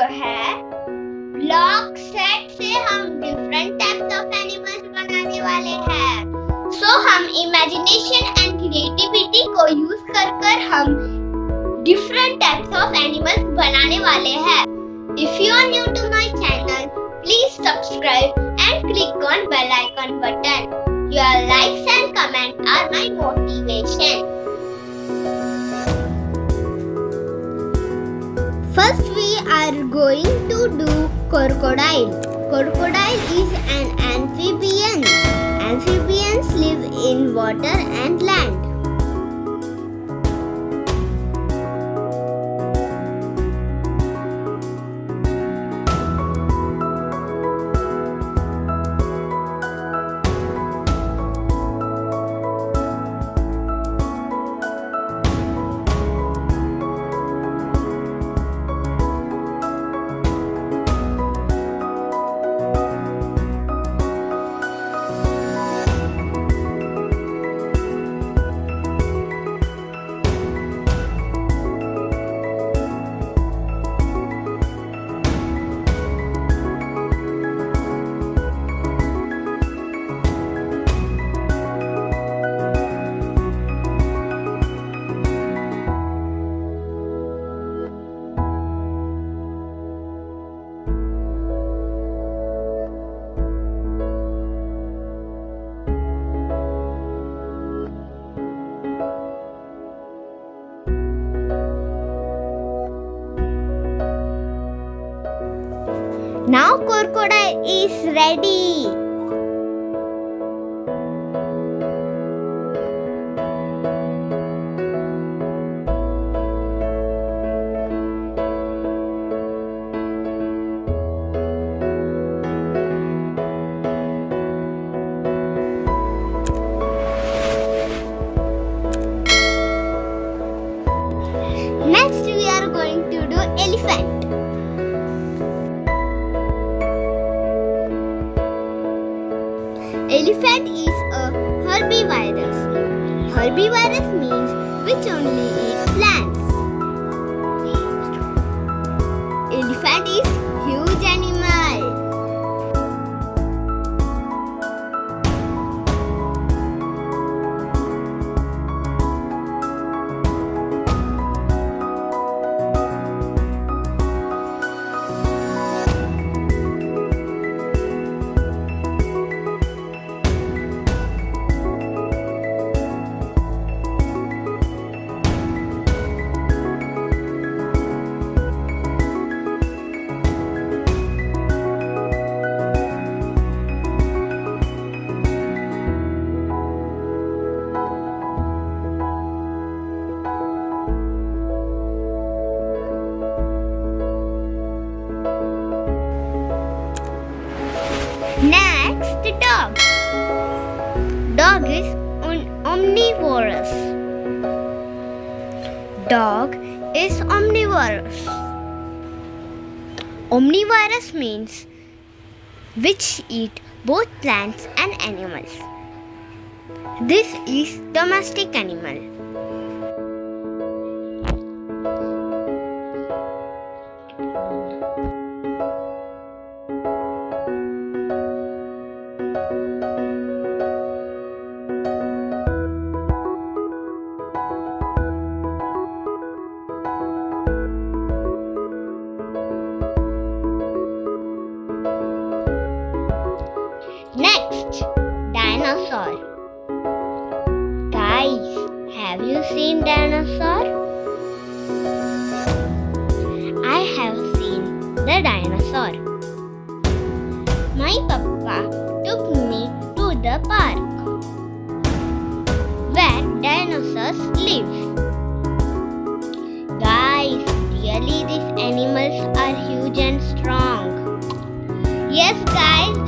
Video है block set से हम डिफरेंट टाइप्स ऑफ़ एनिमल्स बनाने वाले हैं। सो so, हम इमेजिनेशन एंड क्रिएटिविटी को यूज़ कर कर हम डिफरेंट टाइप्स ऑफ़ एनिमल्स बनाने वाले हैं। If you are new to my channel please subscribe and click on bell icon button your likes and comment are my motivation First we are going to do crocodile. Crocodile is an amphibian. Amphibians live in water and land. Now crocodile is ready. Elephant is a herbivorous. Herbivorous means which only eat plants. Elephant is huge omnivorous. Dog is omnivorous. Omnivorous means which eat both plants and animals. This is domestic animal. Dinosaur. Guys, have you seen dinosaur? I have seen the dinosaur. My papa took me to the park where dinosaurs live. Guys, really these animals are huge and strong. Yes, guys,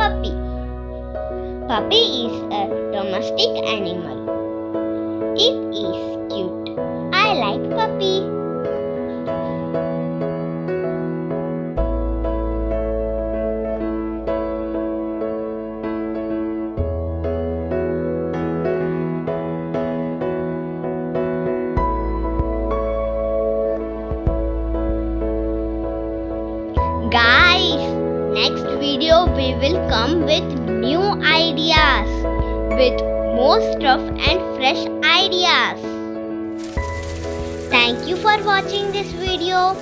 puppy. Puppy is a domestic animal. It is cute. I like puppy. Will come with new ideas with more stuff and fresh ideas. Thank you for watching this video.